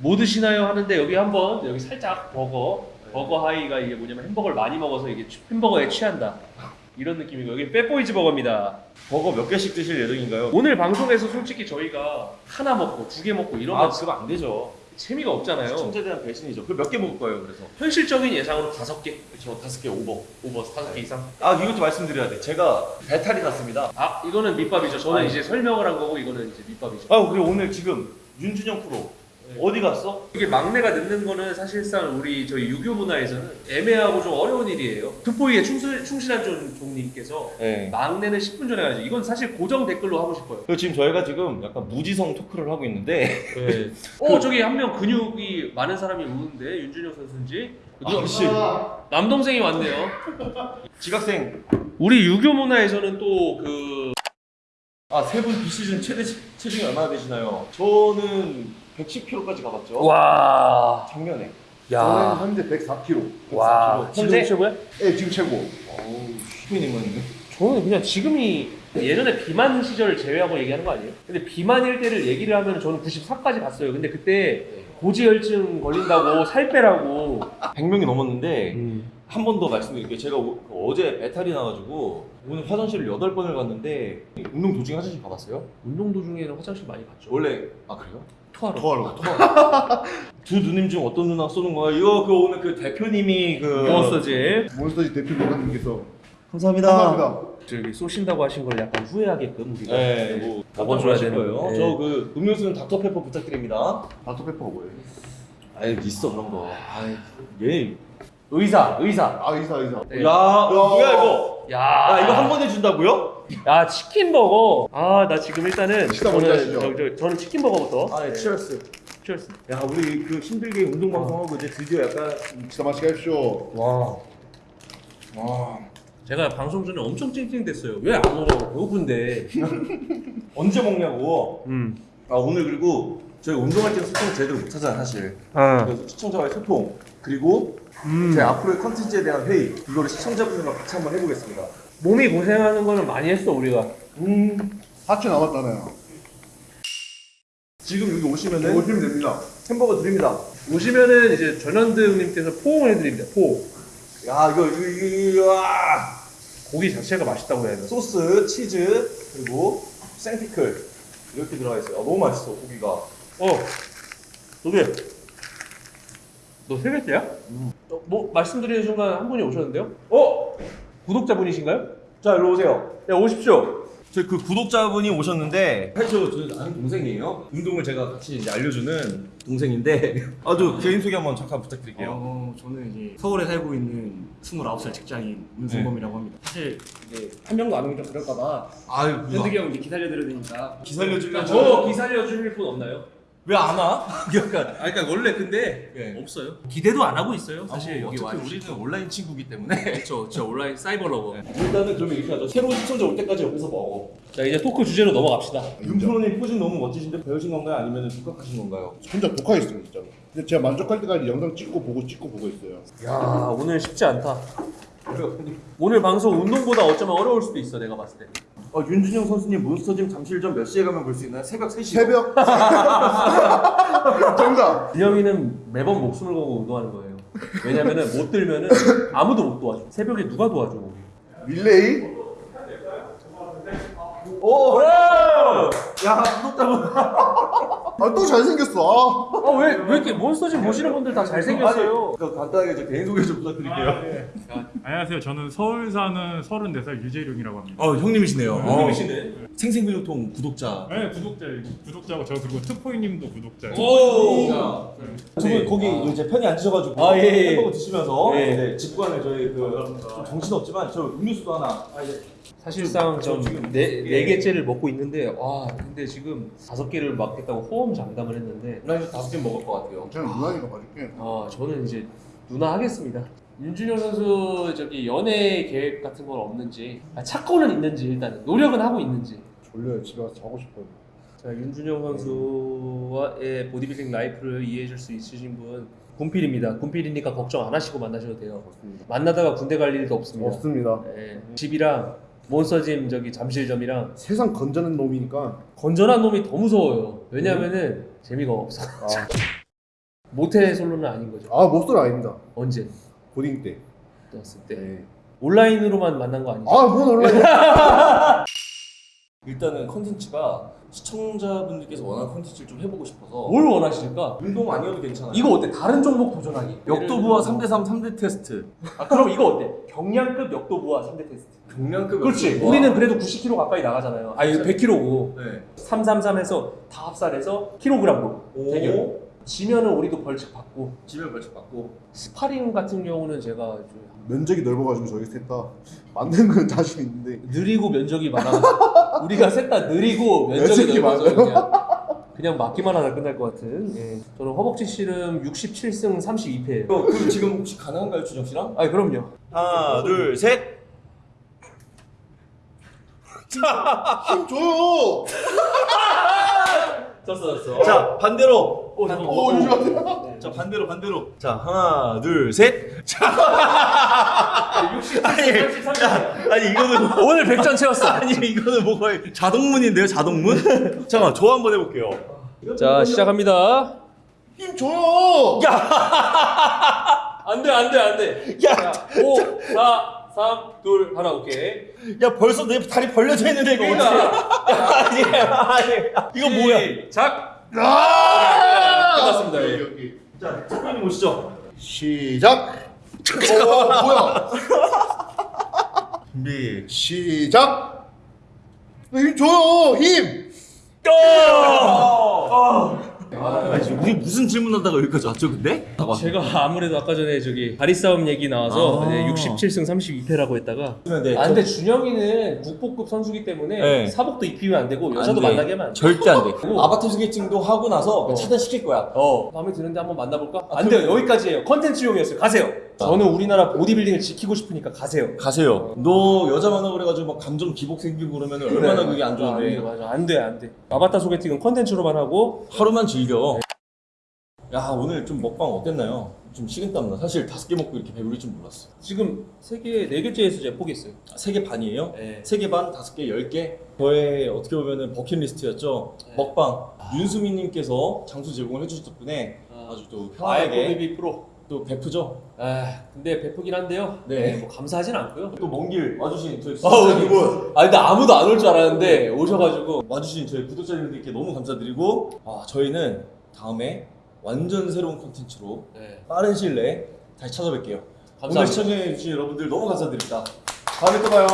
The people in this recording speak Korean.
뭐 드시나요 하는데 여기 한번 여기 살짝 버거 버거 하이가 이게 뭐냐면 햄버거를 많이 먹어서 이게 취- 햄버거에 취한다 이런 느낌이고 여기 Fat Boy's 버거입니다 버거 몇 개씩 드실 예정인가요? 오늘 방송에서 솔직히 저희가 하나 먹고 두 개 먹고 이러면 아 그럼 안 되죠. 재미가 없잖아요 시청자에 대한 배신이죠. 그럼 몇개 먹을 거예요? 그래서 현실적인 예상으로 다섯 개저 다섯 개 오버. 오버 다섯 개 이상 아 이것도 말씀드려야 돼. 제가 배탈이 났습니다. 아 이거는 밑밥이죠 저는 아니. 이제 설명을 한 거고 이거는 이제 밑밥이죠 아 그리고 오늘 지금 윤준영 프로 어디 갔어? 이게 막내가 늦는 거는 사실상 우리 저희 유교 문화에서는 애매하고 좀 어려운 일이에요. 충실, 충실한 종- 종님께서 네. 막내는 10분 전에 가야지. 이건 사실 고정 댓글로 하고 싶어요. 그리고 지금 저희가 지금 약간 무지성 토크를 하고 있는데 어 저기 한 명 근육이 많은 사람이 오는데 윤준혁 선수인지 누가- 아씨 남동생이 왔네요. 지각생 우리 유교 문화에서는 또 그 아 세 분 비시즌 최대 체- 체중이 얼마나 되시나요? 저는 110kg까지 가봤죠. 와. 작년에. 저는 현재 104kg. 와. 지금 현재- 최고야? 예, 지금 최고. 어우 슈퍼님은 저는 그냥 지금이 예전에 비만 시절 제외하고 얘기하는 거 아니에요? 근데 비만일 때를 얘기를 하면 저는 94까지 갔어요. 근데 그때 고지혈증 걸린다고 살 빼라고 100명이 넘었는데 한번 더 말씀드릴게요. 제가 오- 그 어제 배탈이 나가지고 오늘 화장실을 8번을 갔는데 운동 도중에 화장실 가봤어요? 운동 도중에는 화장실 많이 갔죠. 원래 아 그래요? 토하러. 토하러. 두 누님 중 어떤 누나 쏘는 거야? 이거 그 오늘 그 대표님이 그 몬스터즈 몬스터즈 대표 노관님께서 감사합니다. 감사합니다. 저기 쏘신다고 하신 걸 약간 후회하게끔 우리가 네, 뭐 먹어줘야 되는 거예요. 네. 저그 음료수는 닥터페퍼 부탁드립니다. 닥터페퍼가 뭐예요? 아유 있어 그런 거. 얘. 의사 의사. 아, 의사, 의사. 네. 야, 뭐야 이거? 야, 야 이거 한 번에 준다고요? 야 치킨 버거. 아 나 지금 일단은 식사 먼저 하시죠. 저, 저, 저는 치킨 버거부터. 아, 네, 치얼스. 치얼스. 야 우리 그 힘들게 운동 방송하고 이제 드디어 약간 식사 맛있게 하십시오. 와. 와. 제가 방송 전에 엄청 찡찡댔어요. 왜안 먹어? 배고픈데. 언제 먹냐고. 음. 아 오늘 그리고 저희 운동할 때는 소통 제대로 못 하잖아 사실. 아. 그래서 시청자와의 소통 그리고 음. 제 앞으로의 컨텐츠에 대한 회의 이거를 시청자분들과 같이 한번 해보겠습니다. 몸이 고생하는 거는 많이 했어 우리가. 음. 4초 남았잖아요. 지금 여기 오시면은 오시면 됩니다. 햄버거 드립니다. 오시면은 이제 전현드 형님께서 포옹을 해드립니다. 포. 야 이거 이거 이거, 이거 아. 고기 자체가 맛있다고 해야 되나? 소스, 치즈 그리고 생피클 이렇게 들어가 있어요. 아, 너무 맛있어 고기가. 어. 너게 너세 개째야? 어, 뭐 말씀드리는 순간 한 분이 오셨는데요? 어? 구독자분이신가요? 자 일로 오세요. 야 오십시오. 저희 그 구독자분이 오셨는데 사실 저, 저 아는 동생이에요. 운동을 제가 같이 이제 알려주는 동생인데 아주 개인 소개 한번 잠깐 부탁드릴게요. 어, 저는 이제 서울에 살고 있는 29살 직장인 문승범이라고 합니다. 사실 이제 한 명도 안 오면 좀 그럴까봐 아유 현득이 형 이제 기다려드려야 되니까 기살려주려고 저 기살려 주실 분 없나요? 왜 안 와? 약간 아 그러니까 원래 근데 네. 없어요. 기대도 안 하고 있어요. 사실 뭐 여기 와. 어차피 우리는 온라인 친구기 때문에 그렇죠. 저 온라인 cyber lover. 일단은 그러면 이렇게 하죠. 새로운 시청자 올 때까지 여기서 먹어. 자 이제 토크 주제로 넘어갑시다. 윤프로님 posing 너무 멋지신데 배우신 건가요? 아니면 독학하신 건가요? 혼자 독학했어요, 진짜로. 근데 제가 만족할 때까지 영상 찍고 보고 찍고 보고 있어요. 야 오늘 쉽지 않다. 오늘 방송 운동보다 어쩌면 어려울 수도 있어 내가 봤을 때. 어, 윤준영 선수님 몬스터짐 잠실점 몇 시에 가면 볼 수 있나요? 새벽 3시. 새벽. 정답. 진영이는 매번 목숨을 걸고 운동하는 거예요. 왜냐면은 못 들면은 아무도 못 도와줘. 새벽에 누가 도와줘? 릴레이. 오! 야, 구독자분. 아, 또 잘생겼어. 아. 아왜 왜 이렇게 몬스터짐 보시는 분들 다 잘생겼어요? 아니, 그 간단하게 저 개인 소개 좀 부탁드릴게요. 안녕하세요. 저는 서울 사는 34살 유재룡이라고 합니다. 어, 형님이시네요. 형님이시네. 생생근육통 구독자. 네, 구독자 구독자고 저 그리고 특포이님도 구독자예요. 오. 두분 거기 이제 편히 앉으셔가지고 아, 예, 예. 햄버거 드시면서 예. 네, 직관을 저희 그 정신 없지만 저 음료수도 하나. 사실상 저 지금- 좀네 예. 네 개째를 먹고 있는데 와 근데 지금 다섯 개를 먹겠다고 호언 장담을 했는데 나 이거 다섯 개 먹을 것 같아요. 저는 누나니까 봐줄게. 아 저는 이제 누나 하겠습니다. 윤준영 선수 저기 연애 계획 같은 건 없는지 아, 찾고는 있는지 일단은 노력은 하고 있는지 졸려요. 집에 가서 자고 싶어요. 자 윤준영 선수와의 보디빌딩 라이프를 이해해줄 수 있으신 분 군필입니다. 군필이니까 걱정 안 하시고 만나셔도 돼요. 없습니다. 만나다가 군대 갈 일도 없습니다. 없습니다. 네. 집이랑 몬스터짐 저기 잠실점이랑 세상 건전한 놈이니까. 건전한 놈이 더 무서워요. 왜냐면은 재미가 없어. 아, 모태 솔로는 아닌 거죠. 아 모쏠 아닙니다. 언제 고딩 때. 떴을 때 네. 온라인으로만 만난 거 아니죠? 아뭔 온라인? 일단은 컨텐츠가 시청자분들께서 원하는 컨텐츠를 좀 해보고 싶어서 뭘 원하실까? 운동 아니어도 괜찮아요. 이거 어때? 다른 종목 도전하기. 역도부와 예를 3대3 3대 테스트. 아 그럼 이거 어때? 경량급 역도부와 3대 테스트. 경량급 그렇지. 역도부와- 우리는 그래도 90kg 가까이 나가잖아요. 아 이거 100kg고 네. 333에서 다 합산해서 킬로그램으로 오. 대결. 지면은 우리도 벌칙 받고 지면 벌칙 받고. 스파링 같은 경우는 제가 좀 면적이 넓어가지고 저희 셋다 맞는 건 자신 있는데 느리고 면적이 많아. 우리가 셋 다 느리고 면적이 면적이 넓어서 많아요. 그냥 그냥 맞기만 하다 끝날 것 같은. 예. 저는 허벅지 씨름 67승 32패예요. 어, 그 지금 혹시 가능한가요, 주정 씨랑? 아 그럼요. 하나, 둘, 셋. 힘 줘요. 졌어 졌어. 자, 반대로. 오 잠깐. 오 이거 같아. 자, 반대로, 반대로. 자, 하나, 둘, 셋. 자, 아니, 아니 이거는 오늘 100전 채웠어. 아니 이거는 뭐 거의 자동문인데요, 자동문? 잠깐, 저 한번 해볼게요. 자 시작합니다. 힘 줘요. 안돼 안 돼 안 돼. 야, 5, 4, 3, 2, 하나 오케이. 야 벌써 내 다리 벌려져 있는데 이거 어떻게? 아니, 아니, 이거 뭐야? 작. 아! 끝났습니다. 오케이, 예. 오케이. 자, 특별히 보시죠. 시작. 어 뭐야? 준비. 시작. 힘 줘요. 힘. 아, 지금 우리 무슨 질문하다가 여기까지 왔죠, 근데? 제가 아무래도 아까 전에 저기 다리 싸움 얘기 나와서 아. 네, 67승 32패라고 했다가 네, 아 근데 준영이는 국보급 선수기 때문에 네. 사복도 입히면 안 되고 여자도 안 돼. 만나게 하면 안 돼. 절대 안 돼. 오. 아바타 소개팅도 하고 나서 어. 차단시킬 거야. 어 마음에 드는데 한번 만나볼까? 안 돼요 여기까지예요 컨텐츠용이었어요 가세요 저는 우리나라 보디빌딩을 지키고 싶으니까 가세요 가세요. 너 여자 만나고 그래가지고 막 감정 기복 생기고 그러면 얼마나 그게 안안 돼, 좋은데. 맞아 안 돼 안 돼 아바타 소개팅은 컨텐츠로만 하고 하루만 즐겨. 야 오늘 좀 먹방 어땠나요? 좀 식은땀 나. 사실 다섯 개 먹고 이렇게 배부를 줄 몰랐어. 지금 세 개 네 개째에서 제가 포기했어요 세 개 반이에요? 네. 세 개 반, 다섯 개, 열 개. 저의 어떻게 보면은 버킷리스트였죠. 네. 먹방. 윤수민님께서 장소 제공을 해주셨 덕분에 아주 또 아이고 편하게 베이비 프로 또 베프죠. 아 근데 베프긴 한데요 네. 네, 뭐 감사하진 않고요 또 먼 길 와주신 저희 아, 구독자님들, 아 근데 아무도 안 올 줄 알았는데 오셔가지고 와주신 저희 구독자님들께 너무 감사드리고 아 저희는 다음에 완전 새로운 콘텐츠로 네. 빠른 시일 내에 다시 찾아뵐게요. 오늘 감사합니다. 시청해주신 여러분들 너무 감사드립니다. 다음에 또 봐요.